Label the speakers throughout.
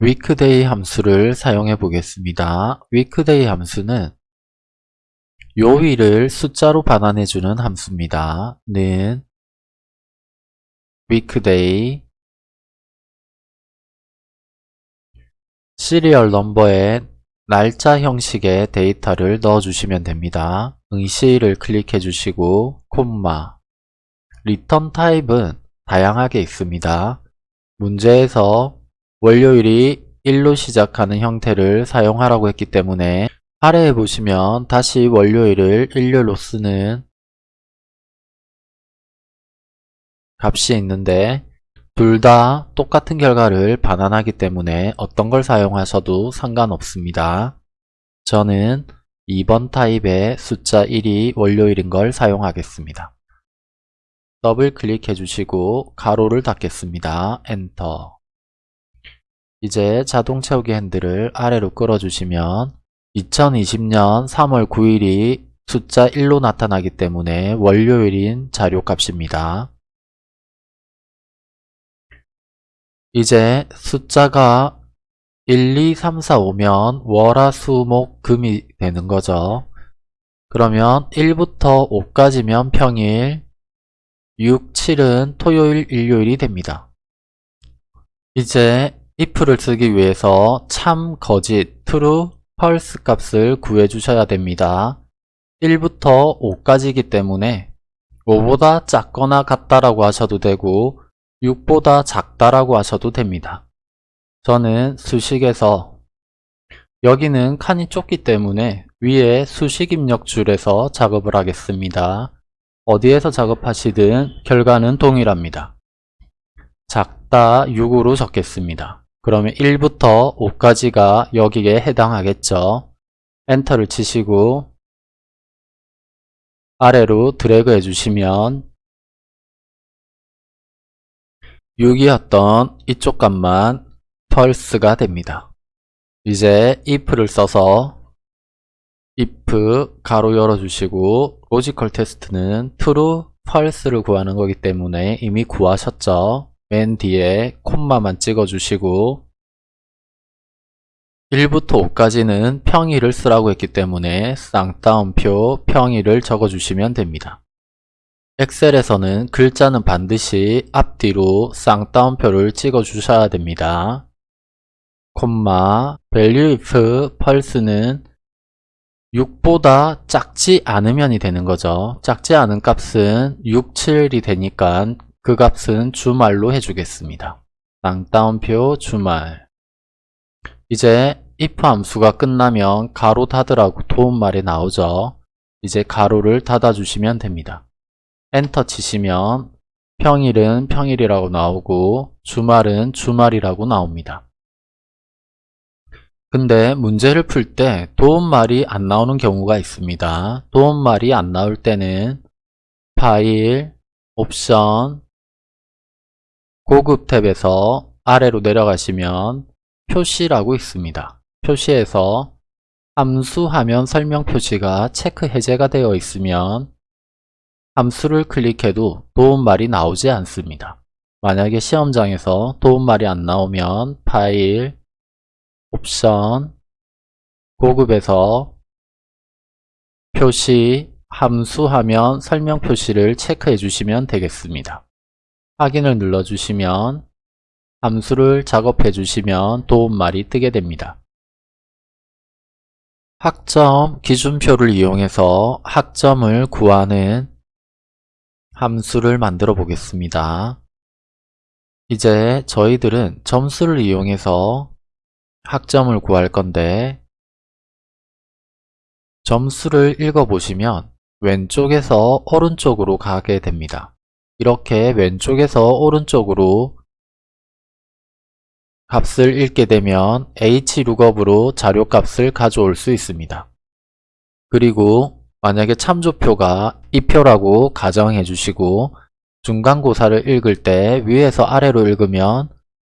Speaker 1: weekday 함수를 사용해 보겠습니다. weekday 함수는
Speaker 2: 요일을
Speaker 1: 숫자로 반환해 주는 함수입니다. 는 weekday 시리얼 넘버에 날짜 형식의 데이터를 넣어 주시면
Speaker 2: 됩니다. 응시를 클릭해 주시고 콤마 리턴 타입은 다양하게 있습니다. 문제에서 월요일이 1로 시작하는 형태를 사용하라고 했기 때문에 아래에 보시면 다시 월요일을 일요일로 쓰는 값이 있는데 둘 다 똑같은 결과를 반환하기 때문에 어떤 걸 사용하셔도 상관없습니다. 저는 2번 타입의 숫자 1이 월요일인 걸 사용하겠습니다. 더블 클릭해 주시고 가로를 닫겠습니다. 엔터 이제 자동 채우기 핸들을 아래로 끌어주시면 2020년 3월 9일이 숫자 1로 나타나기 때문에 월요일인 자료값입니다. 이제 숫자가 1, 2, 3, 4, 5면 월화, 수, 목, 금이 되는 거죠. 그러면 1부터 5까지면 평일, 6, 7은 토요일, 일요일이 됩니다. 이제 if를 쓰기 위해서 참, 거짓, true, false 값을 구해주셔야 됩니다. 1부터 5까지이기 때문에 5보다 작거나 같다라고 하셔도 되고 6보다 작다라고 하셔도 됩니다. 저는 수식에서 여기는 칸이 좁기 때문에 위에 수식 입력 줄에서 작업을 하겠습니다. 어디에서 작업하시든 결과는 동일합니다. 작다 6으로 적겠습니다. 그러면 1부터 5까지가 여기에 해당하겠죠. 엔터를 치시고
Speaker 1: 아래로 드래그 해주시면 6이었던 이쪽 값만 펄스가
Speaker 2: 됩니다. 이제 if를 써서 if 가로 열어주시고 로지컬 테스트는 true, false를 구하는 거기 때문에 이미 구하셨죠. 맨 뒤에 콤마만 찍어주시고 1부터 5까지는 평일을 쓰라고 했기 때문에 쌍따옴표 평일을 적어주시면 됩니다. 엑셀에서는 글자는 반드시 앞뒤로 쌍따옴표를 찍어주셔야 됩니다. 콤마, value if 펄스는 6보다 작지 않으면이 되는 거죠. 작지 않은 값은 6, 7이 되니까 그 값은 주말로 해주겠습니다. 땅따옴표 주말 이제 if 함수가 끝나면 가로 닫으라고 도움말이 나오죠. 이제 가로를 닫아주시면 됩니다. 엔터 치시면 평일은 평일이라고 나오고 주말은 주말이라고 나옵니다. 근데 문제를 풀 때 도움말이 안 나오는 경우가 있습니다. 도움말이 안 나올 때는 파일, 옵션, 고급 탭에서 아래로 내려가시면 표시라고 있습니다. 표시에서 함수 화면 설명 표시가 체크 해제가 되어 있으면 함수를 클릭해도 도움말이 나오지 않습니다. 만약에 시험장에서 도움말이 안 나오면 파일, 옵션, 고급에서 표시, 함수 화면 설명 표시를 체크해 주시면 되겠습니다. 확인을 눌러주시면 함수를 작업해 주시면 도움말이 뜨게 됩니다. 학점 기준표를 이용해서 학점을 구하는 함수를 만들어
Speaker 1: 보겠습니다. 이제 저희들은 점수를 이용해서 학점을 구할 건데 점수를
Speaker 2: 읽어보시면 왼쪽에서 오른쪽으로 가게 됩니다. 이렇게 왼쪽에서 오른쪽으로 값을 읽게 되면 hlookup으로 자료값을 가져올 수 있습니다. 그리고 만약에 참조표가 이표라고 가정해 주시고 중간고사를 읽을 때 위에서 아래로 읽으면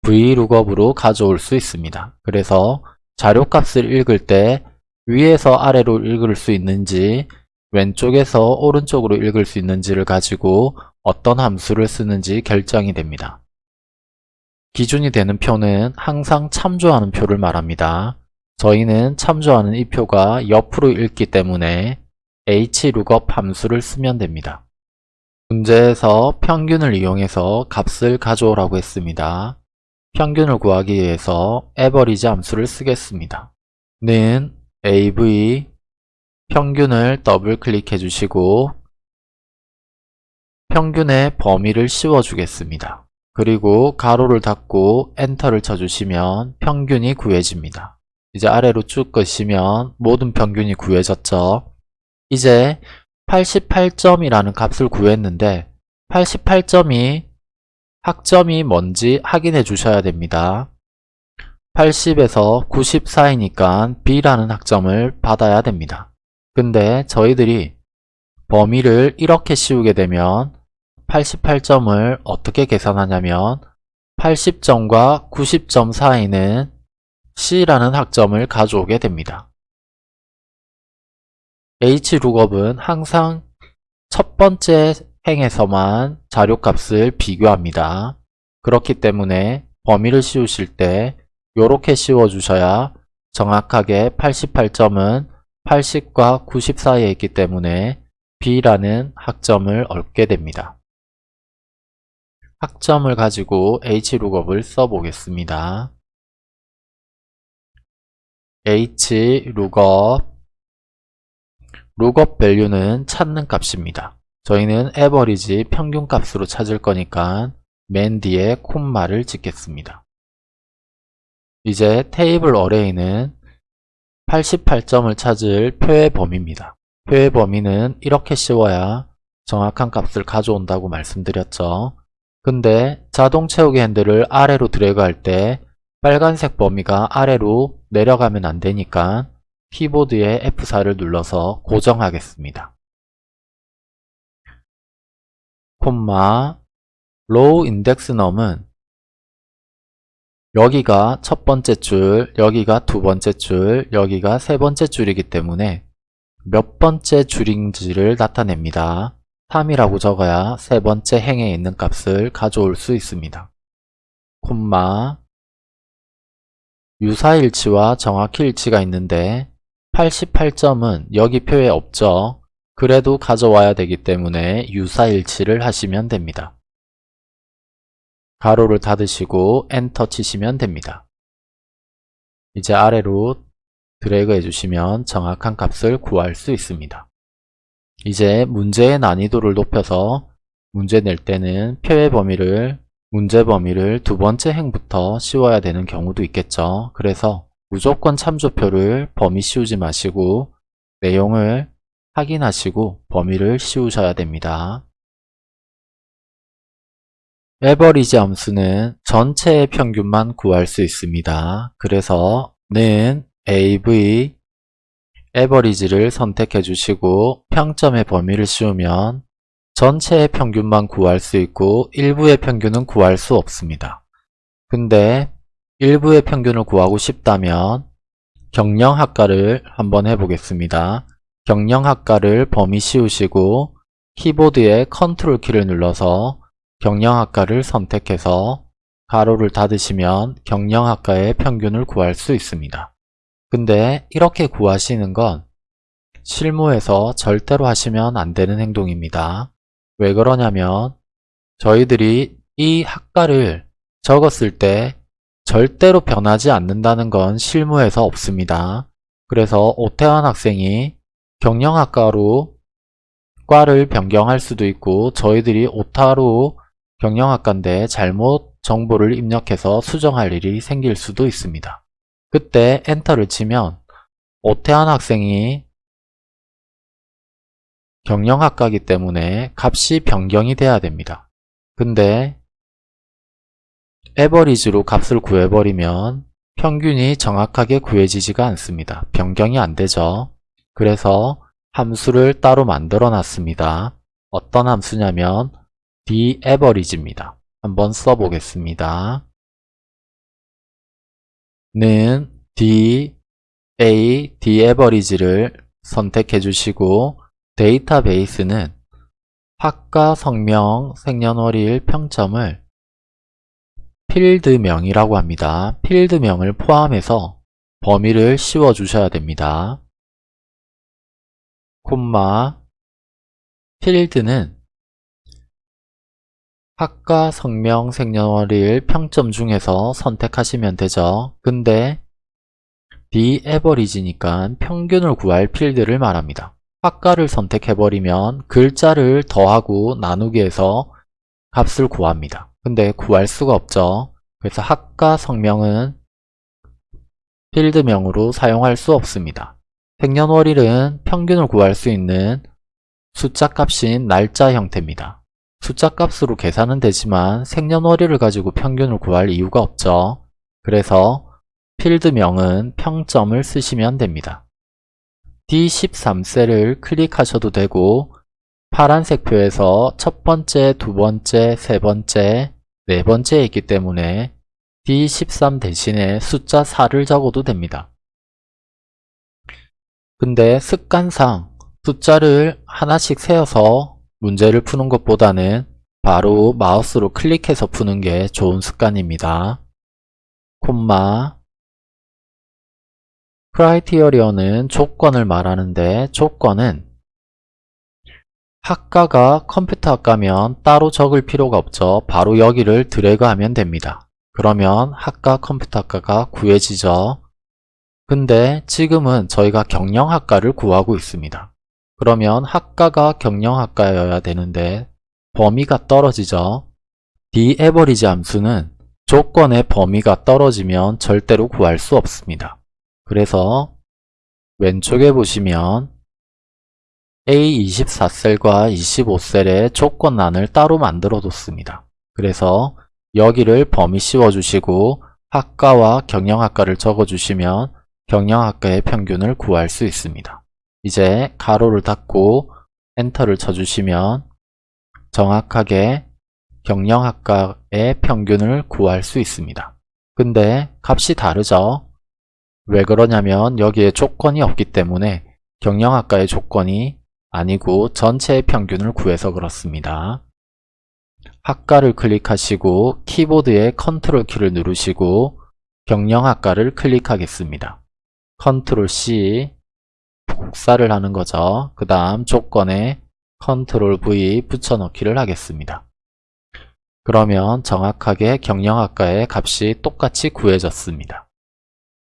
Speaker 2: vlookup으로 가져올 수 있습니다. 그래서 자료값을 읽을 때 위에서 아래로 읽을 수 있는지 왼쪽에서 오른쪽으로 읽을 수 있는지를 가지고 어떤 함수를 쓰는지 결정이 됩니다. 기준이 되는 표는 항상 참조하는 표를 말합니다. 저희는 참조하는 이 표가 옆으로 읽기 때문에 hlookup 함수를 쓰면 됩니다. 문제에서 평균을 이용해서 값을 가져오라고 했습니다. 평균을 구하기 위해서 average 함수를 쓰겠습니다. 는 av 평균을 더블 클릭해 주시고 평균의 범위를 씌워주겠습니다. 그리고 가로를 닫고 엔터를 쳐주시면 평균이 구해집니다. 이제 아래로 쭉끄시면 모든 평균이 구해졌죠. 이제 88점이라는 값을 구했는데 88점이 학점이 뭔지 확인해 주셔야 됩니다. 80에서 9 4이니까 B라는 학점을 받아야 됩니다. 근데 저희들이 범위를 이렇게 씌우게 되면 88점을 어떻게 계산하냐면 80점과 90점 사이는 C라는 학점을 가져오게 됩니다. h l o o k u p 은 항상 첫 번째 행에서만 자료값을 비교합니다. 그렇기 때문에 범위를 씌우실 때 이렇게 씌워주셔야 정확하게 88점은 80과 90 사이에 있기 때문에 B라는 학점을 얻게 됩니다.
Speaker 1: 학점을 가지고 hlookup을 써보겠습니다. hlookup
Speaker 2: lookup value는 찾는 값입니다. 저희는 average 평균값으로 찾을 거니까 맨 뒤에 콤마를 찍겠습니다. 이제 테이블 어레이는 88점을 찾을 표의 범위입니다. 표의 범위는 이렇게 씌워야 정확한 값을 가져온다고 말씀드렸죠. 근데 자동 채우기 핸들을 아래로 드래그할 때 빨간색 범위가 아래로 내려가면 안되니까 키보드의 F4를 눌러서
Speaker 1: 고정하겠습니다. 콤마 로우 인덱스 넘은 여기가 첫 번째
Speaker 2: 줄, 여기가 두 번째 줄, 여기가 세 번째 줄이기 때문에 몇 번째 줄인지를 나타냅니다. 3이라고 적어야 세 번째 행에 있는 값을 가져올 수 있습니다. 콤마 유사일치와 정확히일치가 있는데 88점은 여기 표에 없죠. 그래도 가져와야 되기 때문에 유사일치를 하시면 됩니다. 가로를 닫으시고 엔터 치시면 됩니다. 이제 아래로 드래그 해주시면 정확한 값을 구할 수 있습니다. 이제 문제의 난이도를 높여서 문제 낼 때는 표의 범위를 문제 범위를 두 번째 행부터 씌워야 되는 경우도 있겠죠. 그래서 무조건 참조표를 범위 씌우지 마시고 내용을 확인하시고 범위를 씌우셔야 됩니다. 에버리지 함수는 전체의 평균만 구할 수 있습니다. 그래서 는 AV 에버리지를 선택해 주시고 평점의 범위를 씌우면 전체의 평균만 구할 수 있고 일부의 평균은 구할 수 없습니다. 근데 일부의 평균을 구하고 싶다면 경영학과를 한번 해보겠습니다. 경영학과를 범위 씌우시고 키보드의 컨트롤 키를 눌러서 경영학과를 선택해서 가로를 닫으시면 경영학과의 평균을 구할 수 있습니다. 근데 이렇게 구하시는 건 실무에서 절대로 하시면 안 되는 행동입니다. 왜 그러냐면 저희들이 이 학과를 적었을 때 절대로 변하지 않는다는 건 실무에서 없습니다. 그래서 오태환 학생이 경영학과로 과를 변경할 수도 있고 저희들이 오타로 경영학과인데 잘못 정보를 입력해서 수정할 일이 생길 수도 있습니다. 그때 엔터를 치면 오태한 학생이 경영학과기 때문에 값이 변경이 돼야 됩니다. 근데 에버리지로 값을 구해버리면 평균이 정확하게 구해지지가 않습니다. 변경이 안 되죠. 그래서 함수를 따로 만들어 놨습니다. 어떤 함수냐면 d a v e r a g e 입니다 한번 써보겠습니다. 는 D, A, D average를 선택해 주시고 데이터베이스는 학과 성명, 생년월일, 평점을 필드명이라고 합니다. 필드명을
Speaker 1: 포함해서 범위를 씌워 주셔야 됩니다. 콤마 필드는
Speaker 2: 학과, 성명, 생년월일, 평점 중에서 선택하시면 되죠. 근데 the average니까 평균을 구할 필드를 말합니다. 학과를 선택해버리면 글자를 더하고 나누기 해서 값을 구합니다. 근데 구할 수가 없죠. 그래서 학과 성명은 필드명으로 사용할 수 없습니다. 생년월일은 평균을 구할 수 있는 숫자 값인 날짜 형태입니다. 숫자값으로 계산은 되지만 생년월일을 가지고 평균을 구할 이유가 없죠. 그래서 필드명은 평점을 쓰시면 됩니다. D13셀을 클릭하셔도 되고 파란색 표에서 첫 번째, 두 번째, 세 번째, 네 번째에 있기 때문에 D13 대신에 숫자 4를 적어도 됩니다. 근데 습관상 숫자를 하나씩 세어서 문제를 푸는 것보다는 바로 마우스로 클릭해서 푸는 게 좋은 습관입니다. 콤마 크라이티어리어는 조건을 말하는데 조건은 학과가 컴퓨터 학과면 따로 적을 필요가 없죠. 바로 여기를 드래그하면 됩니다. 그러면 학과 컴퓨터 학과가 구해지죠. 근데 지금은 저희가 경영학과를 구하고 있습니다. 그러면 학과가 경영학과여야 되는데 범위가 떨어지죠. dAverage 함수는 조건의 범위가 떨어지면 절대로 구할 수 없습니다. 그래서 왼쪽에 보시면 A24셀과 25셀의 조건란을 따로 만들어 뒀습니다. 그래서 여기를 범위 씌워주시고 학과와 경영학과를 적어주시면 경영학과의 평균을 구할 수 있습니다. 이제 가로를 닫고 엔터를 쳐주시면 정확하게 경영학과의 평균을 구할 수 있습니다. 근데 값이 다르죠? 왜 그러냐면 여기에 조건이 없기 때문에 경영학과의 조건이 아니고 전체의 평균을 구해서 그렇습니다. 학과를 클릭하시고 키보드의 컨트롤 키를 누르시고 경영학과를 클릭하겠습니다. 컨트롤 C 복사를 하는 거죠. 그 다음 조건에 컨트롤 V 붙여넣기를 하겠습니다. 그러면 정확하게 경영학과의 값이 똑같이 구해졌습니다.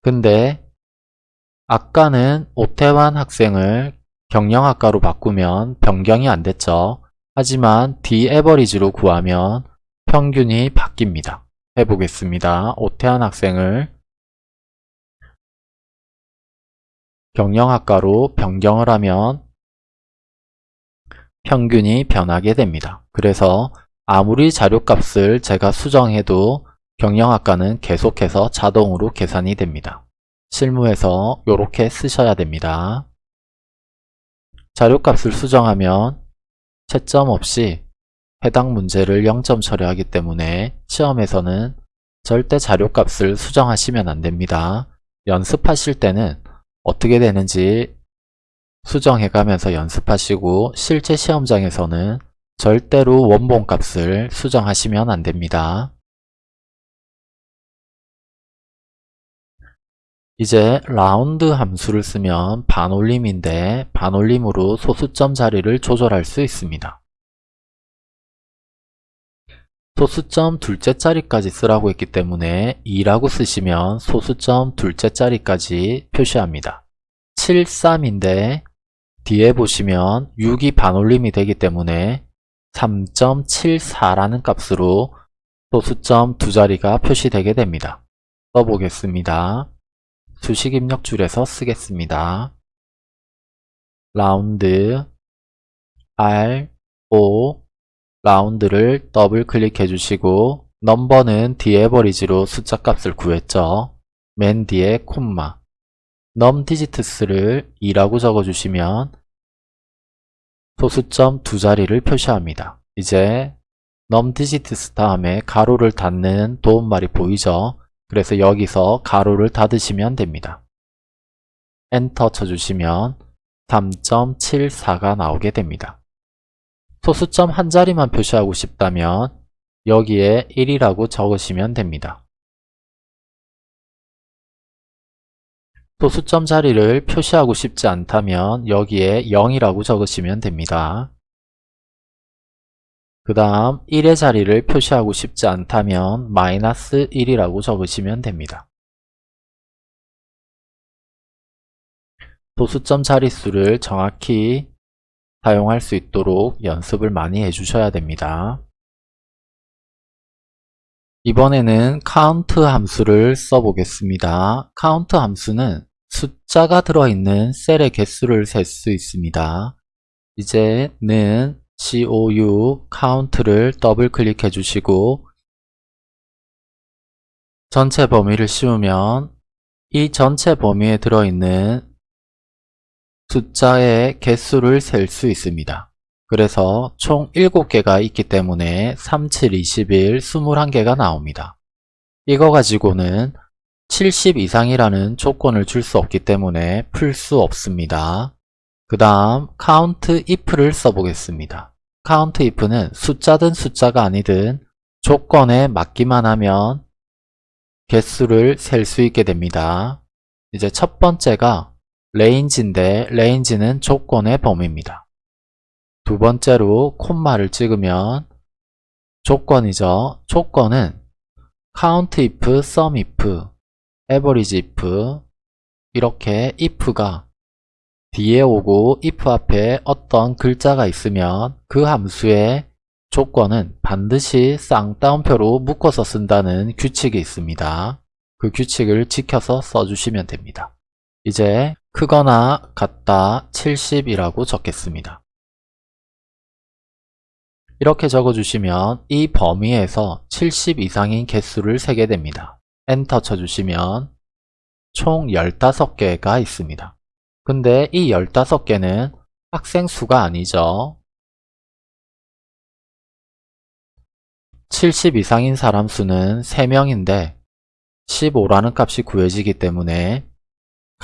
Speaker 2: 근데 아까는 오태환 학생을 경영학과로 바꾸면 변경이 안 됐죠. 하지만 D-average로 구하면
Speaker 1: 평균이 바뀝니다. 해보겠습니다. 오태환 학생을 경영학과로 변경을 하면 평균이 변하게 됩니다. 그래서 아무리
Speaker 2: 자료값을 제가 수정해도 경영학과는 계속해서 자동으로 계산이 됩니다. 실무에서 이렇게 쓰셔야 됩니다. 자료값을 수정하면 채점 없이 해당 문제를 0점 처리하기 때문에 시험에서는 절대 자료값을 수정하시면 안됩니다. 연습하실 때는 어떻게 되는지 수정해 가면서
Speaker 1: 연습하시고 실제 시험장에서는 절대로 원본 값을 수정하시면 안됩니다. 이제 라운드 함수를 쓰면 반올림인데 반올림으로
Speaker 2: 소수점 자리를 조절할 수 있습니다. 소수점 둘째 자리까지 쓰라고 했기 때문에 2라고 쓰시면 소수점 둘째 자리까지 표시합니다. 7, 3인데 뒤에 보시면 6이 반올림이 되기 때문에 3.74라는 값으로 소수점 두 자리가 표시되게 됩니다. 써보겠습니다. 수식 입력 줄에서 쓰겠습니다. 라운드 R, O, 라운드를 더블 클릭해 주시고 넘버는 디에버리지로 숫자값을 구했죠. 맨 뒤에 콤마 넘 디지트스를 2라고 e 적어주시면 소수점 두 자리를 표시합니다. 이제 넘 디지트스 다음에 가로를 닫는 도움말이 보이죠? 그래서 여기서 가로를 닫으시면 됩니다. 엔터 쳐주시면 3.74가 나오게 됩니다. 소수점 한 자리만 표시하고 싶다면 여기에 1이라고 적으시면 됩니다. 소수점 자리를 표시하고 싶지 않다면 여기에 0이라고 적으시면 됩니다. 그 다음 1의 자리를 표시하고 싶지 않다면 마이너스 1이라고 적으시면 됩니다.
Speaker 1: 도수점 자릿수를 정확히 사용할 수 있도록 연습을 많이 해주셔야 됩니다.
Speaker 2: 이번에는 count 함수를 써보겠습니다. count 함수는 숫자가 들어있는 셀의 개수를 셀 수 있습니다. 이제는 COU count를 더블 클릭해 주시고 전체 범위를 씌우면 이 전체 범위에 들어있는 숫자의 개수를 셀 수 있습니다. 그래서 총 7개가 있기 때문에 3, 7, 21, 21개가 나옵니다. 이거 가지고는 70 이상이라는 조건을 줄 수 없기 때문에 풀 수 없습니다. 그 다음 count if를 써보겠습니다. count if는 숫자든 숫자가 아니든 조건에 맞기만 하면 개수를 셀 수 있게 됩니다. 이제 첫 번째가 레인지인데 레인지는 조건의 범위입니다. 두 번째로 콤마를 찍으면 조건이죠. 조건은 count if, sum if, average if 이렇게 if가 뒤에 오고 if 앞에 어떤 글자가 있으면 그 함수의 조건은 반드시 쌍따옴표로 묶어서 쓴다는 규칙이 있습니다. 그 규칙을 지켜서 써주시면 됩니다. 이제 크거나 같다 70이라고 적겠습니다. 이렇게 적어주시면 이 범위에서 70 이상인 개수를 세게 됩니다. 엔터 쳐주시면
Speaker 1: 총 15개가 있습니다. 근데 이 15개는 학생 수가 아니죠. 70 이상인 사람 수는 3명인데 15라는 값이 구해지기
Speaker 2: 때문에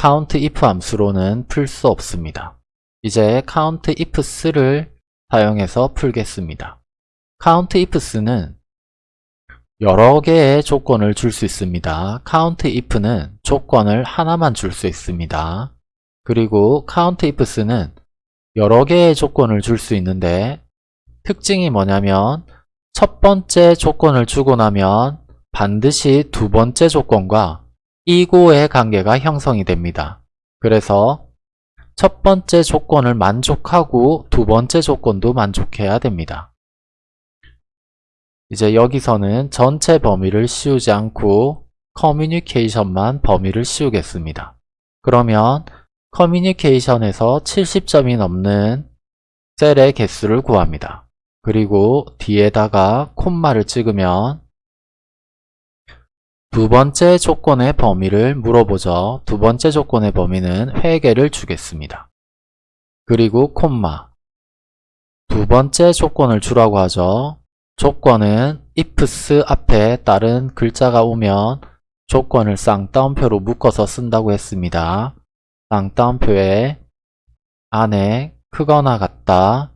Speaker 2: countif 함수로는 풀 수 없습니다. 이제 countifs를 사용해서 풀겠습니다. countifs는 여러 개의 조건을 줄 수 있습니다. countif는 조건을 하나만 줄 수 있습니다. 그리고 countifs는 여러 개의 조건을 줄 수 있는데 특징이 뭐냐면 첫 번째 조건을 주고 나면 반드시 두 번째 조건과 이고의 관계가 형성이 됩니다. 그래서 첫 번째 조건을 만족하고 두 번째 조건도 만족해야 됩니다. 이제 여기서는 전체 범위를 씌우지 않고 커뮤니케이션만 범위를 씌우겠습니다. 그러면 커뮤니케이션에서 70점이 넘는 셀의 개수를 구합니다. 그리고 뒤에다가 콤마를 찍으면 두 번째 조건의 범위를 물어보죠. 두 번째 조건의 범위는 회계를 주겠습니다. 그리고 콤마 두 번째 조건을 주라고 하죠. 조건은 ifs 앞에 다른 글자가 오면 조건을 쌍따옴표로 묶어서 쓴다고 했습니다. 쌍따옴표에 안에 크거나 같다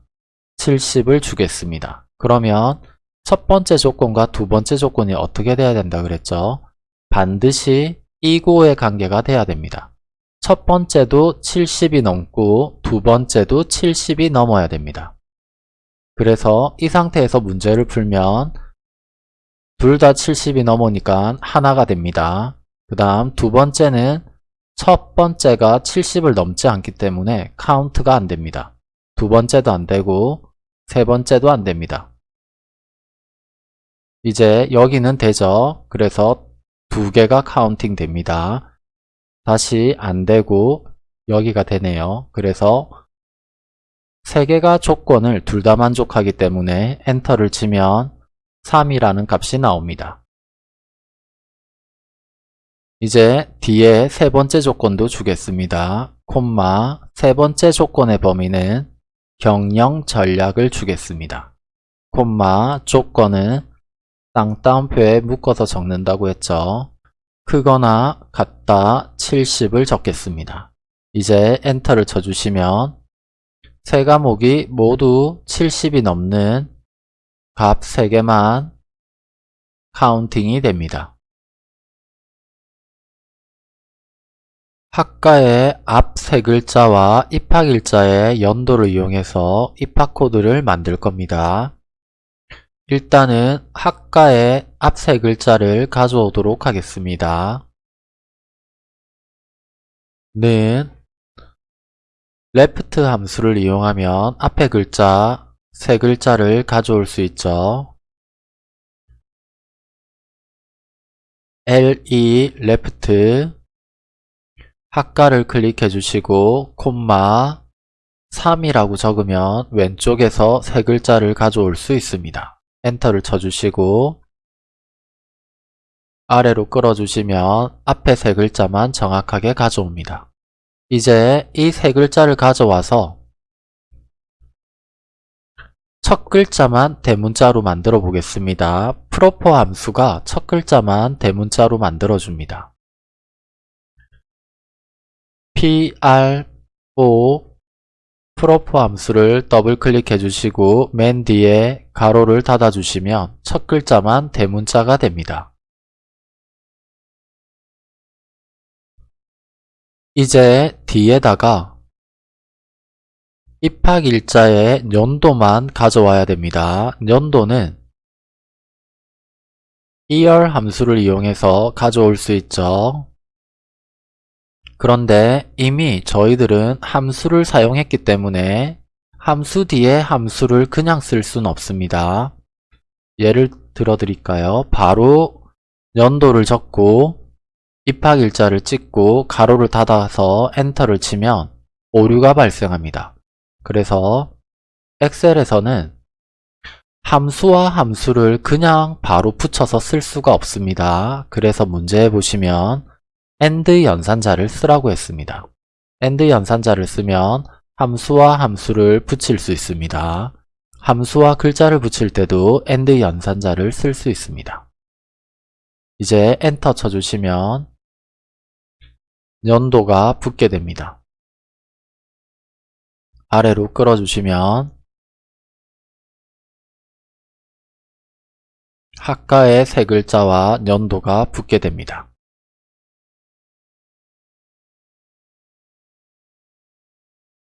Speaker 2: 70을 주겠습니다. 그러면 첫 번째 조건과 두 번째 조건이 어떻게 돼야 된다 그랬죠? 반드시 이고의 관계가 돼야 됩니다. 첫 번째도 70이 넘고 두 번째도 70이 넘어야 됩니다. 그래서 이 상태에서 문제를 풀면 둘 다 70이 넘으니까 하나가 됩니다. 그 다음 두 번째는 첫 번째가 70을 넘지 않기 때문에 카운트가 안 됩니다. 두 번째도 안 되고 세 번째도 안 됩니다. 이제 여기는 되죠. 그래서 두 개가 카운팅 됩니다. 다시 안 되고 여기가 되네요. 그래서 세 개가 조건을 둘 다 만족하기 때문에 엔터를 치면 3이라는 값이 나옵니다. 이제 뒤에 세 번째 조건도 주겠습니다. 콤마 세 번째 조건의 범위는 경영 전략을 주겠습니다. 콤마 조건은 쌍따옴표에 묶어서 적는다고 했죠. 크거나 같다 70을 적겠습니다. 이제 엔터를 쳐주시면 세
Speaker 1: 과목이 모두 70이 넘는 값 3개만 카운팅이 됩니다. 학과의 앞 세 글자와 입학 일자의 연도를
Speaker 2: 이용해서 입학 코드를 만들 겁니다. 일단은 학과의 앞 세 글자를 가져오도록 하겠습니다. 는 left 함수를 이용하면
Speaker 1: 앞에 글자 세 글자를 가져올 수 있죠. le left 학과를 클릭해 주시고 콤마 3이라고
Speaker 2: 적으면 왼쪽에서 세 글자를 가져올 수 있습니다. 엔터를 쳐주시고 아래로 끌어주시면 앞에 세 글자만 정확하게 가져옵니다. 이제 이 세 글자를 가져와서 첫 글자만 대문자로 만들어 보겠습니다. 프로포 함수가 첫 글자만 대문자로 만들어 줍니다. pr o 프로프 함수를 더블클릭해 주시고 맨 뒤에 가로를 닫아 주시면 첫 글자만
Speaker 1: 대문자가 됩니다. 이제 뒤에다가 입학
Speaker 2: 일자의 연도만 가져와야 됩니다. 연도는 year 함수를 이용해서 가져올 수 있죠. 그런데 이미 저희들은 함수를 사용했기 때문에 함수 뒤에 함수를 그냥 쓸 순 없습니다. 예를 들어 드릴까요? 바로 연도를 적고 입학일자를 찍고 가로를 닫아서 엔터를 치면 오류가 발생합니다. 그래서 엑셀에서는 함수와 함수를 그냥 바로 붙여서 쓸 수가 없습니다. 그래서 문제에 보시면 AND 연산자를 쓰라고 했습니다. AND 연산자를 쓰면 함수와 함수를 붙일 수 있습니다. 함수와 글자를 붙일 때도 AND 연산자를 쓸 수
Speaker 1: 있습니다. 이제 엔터 쳐주시면 연도가 붙게 됩니다. 아래로 끌어주시면 학과의 세 글자와 연도가 붙게 됩니다.